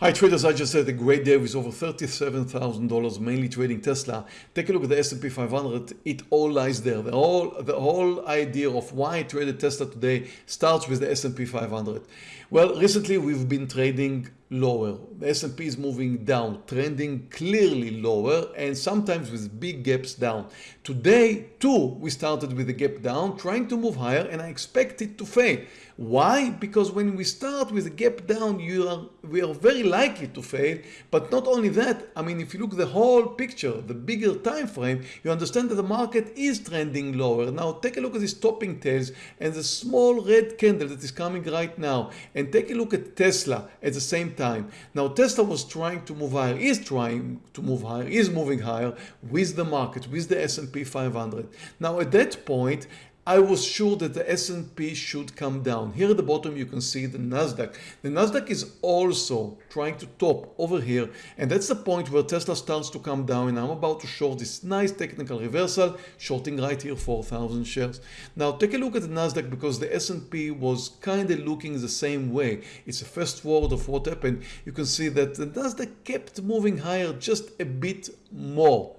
Hi traders, I just had a great day with over $37,000 mainly trading Tesla. Take a look at the S&P 500. It all lies there. The whole, the whole idea of why I traded Tesla today starts with the S&P 500. Well, recently we've been trading lower. The S&P is moving down, trending clearly lower and sometimes with big gaps down. Today too, we started with a gap down, trying to move higher and I expect it to fail. Why? Because when we start with a gap down, you are, we are very likely to fail. But not only that, I mean, if you look the whole picture, the bigger time frame, you understand that the market is trending lower. Now take a look at these topping tails and the small red candle that is coming right now. And take a look at Tesla at the same time. Now Tesla was trying to move higher, is trying to move higher, is moving higher with the market, with the S&P 500. Now at that point, I was sure that the S&P should come down. Here at the bottom you can see the Nasdaq. The Nasdaq is also trying to top over here and that's the point where Tesla starts to come down and I'm about to short this nice technical reversal shorting right here 4,000 shares. Now take a look at the Nasdaq because the S&P was kind of looking the same way. It's a first word of what happened. You can see that the Nasdaq kept moving higher just a bit more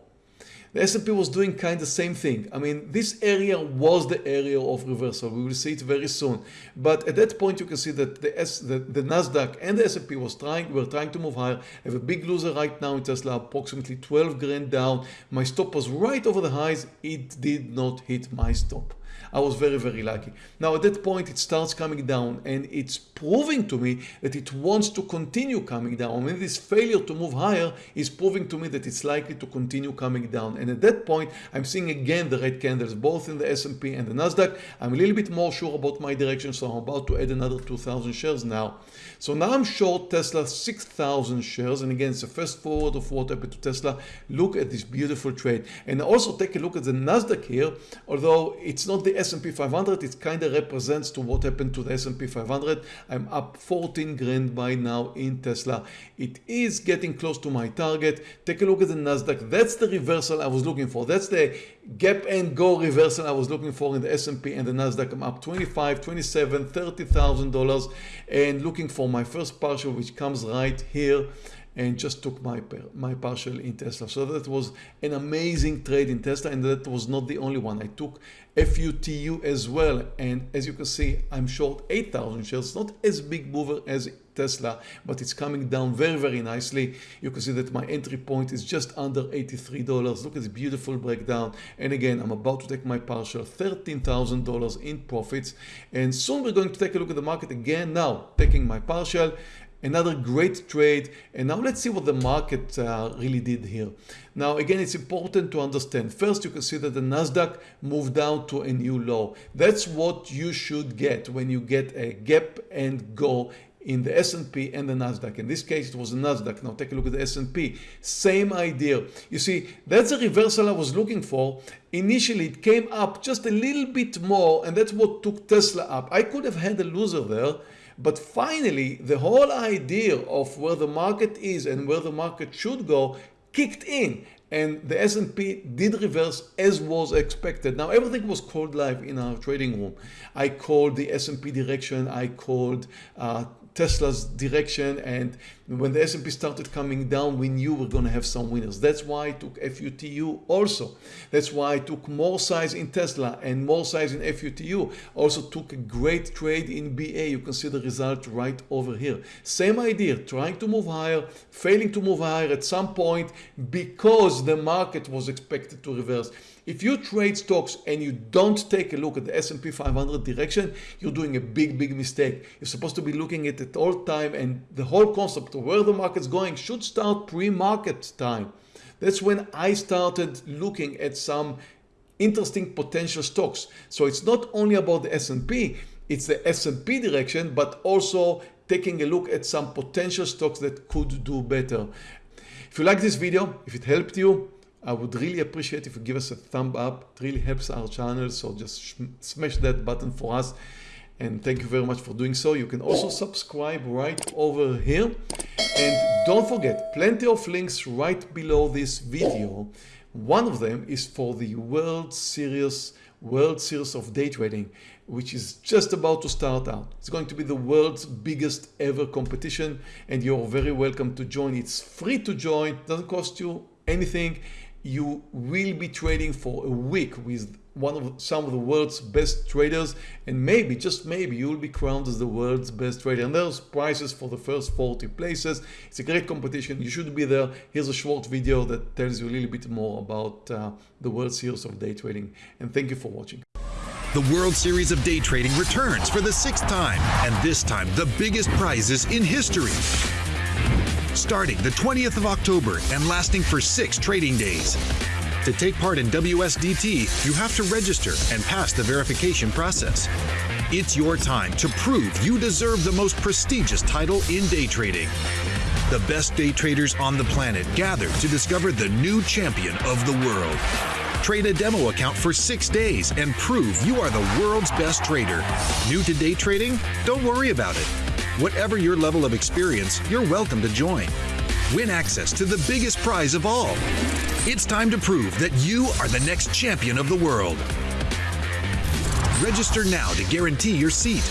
the S&P was doing kind of same thing. I mean, this area was the area of reversal. We will see it very soon. But at that point, you can see that the, S, the, the Nasdaq and the S&P was trying, were trying to move higher. I have a big loser right now in Tesla, approximately 12 grand down. My stop was right over the highs. It did not hit my stop. I was very, very lucky. Now at that point, it starts coming down and it's proving to me that it wants to continue coming down. I mean, this failure to move higher is proving to me that it's likely to continue coming down. And at that point, I'm seeing again the red candles, both in the S&P and the NASDAQ. I'm a little bit more sure about my direction, so I'm about to add another 2,000 shares now. So now I'm short Tesla 6,000 shares. And again, it's the first forward of what happened to Tesla. Look at this beautiful trade. And also take a look at the NASDAQ here, although it's not the S&P 500, it kind of represents to what happened to the S&P 500. I'm up 14 grand by now in Tesla. It is getting close to my target. Take a look at the NASDAQ. That's the reversal I was looking for. That's the gap and go reversal I was looking for in the S&P and the NASDAQ. I'm up 25, 27, $30,000 and looking for my first partial which comes right here and just took my my partial in Tesla. So that was an amazing trade in Tesla and that was not the only one. I took FUTU as well and as you can see I'm short 8,000 shares. Not as big mover as Tesla but it's coming down very very nicely. You can see that my entry point is just under $83. Look at this beautiful breakdown and again I'm about to take my partial $13,000 in profits and soon we're going to take a look at the market again now taking my partial another great trade and now let's see what the market uh, really did here now again it's important to understand first you can see that the Nasdaq moved down to a new low that's what you should get when you get a gap and go in the S&P and the Nasdaq. In this case, it was the Nasdaq. Now take a look at the S&P. Same idea. You see, that's the reversal I was looking for. Initially, it came up just a little bit more, and that's what took Tesla up. I could have had a loser there, but finally, the whole idea of where the market is and where the market should go kicked in and the S&P did reverse as was expected. Now everything was called live in our trading room. I called the S&P direction, I called uh, Tesla's direction and when the S&P started coming down we knew we are going to have some winners. That's why I took FUTU also. That's why I took more size in Tesla and more size in FUTU. Also took a great trade in BA. You can see the result right over here. Same idea, trying to move higher, failing to move higher at some point because the market was expected to reverse. If you trade stocks and you don't take a look at the S&P 500 direction, you're doing a big, big mistake. You're supposed to be looking at it all time and the whole concept of where the market's going should start pre-market time. That's when I started looking at some interesting potential stocks. So it's not only about the S&P, it's the S&P direction, but also taking a look at some potential stocks that could do better. If you like this video, if it helped you, I would really appreciate if you give us a thumb up. It really helps our channel. So just smash that button for us. And thank you very much for doing so. You can also subscribe right over here. And don't forget, plenty of links right below this video. One of them is for the World Series, World Series of Day Trading. which is just about to start out. It's going to be the world's biggest ever competition and you're very welcome to join. It's free to join, doesn't cost you anything. You will be trading for a week with one of some of the world's best traders and maybe just maybe you will be crowned as the world's best trader. And there's prizes for the first 40 places it's a great competition. You should be there. Here's a short video that tells you a little bit more about uh, the world series of day trading. And thank you for watching. The World Series of Day Trading returns for the sixth time, and this time the biggest prizes in history. Starting the 20th of October and lasting for six trading days. To take part in WSDT, you have to register and pass the verification process. It's your time to prove you deserve the most prestigious title in day trading. The best day traders on the planet gather to discover the new champion of the world. Trade a demo account for six days and prove you are the world's best trader. New to day trading? Don't worry about it. Whatever your level of experience, you're welcome to join. Win access to the biggest prize of all. It's time to prove that you are the next champion of the world. Register now to guarantee your seat.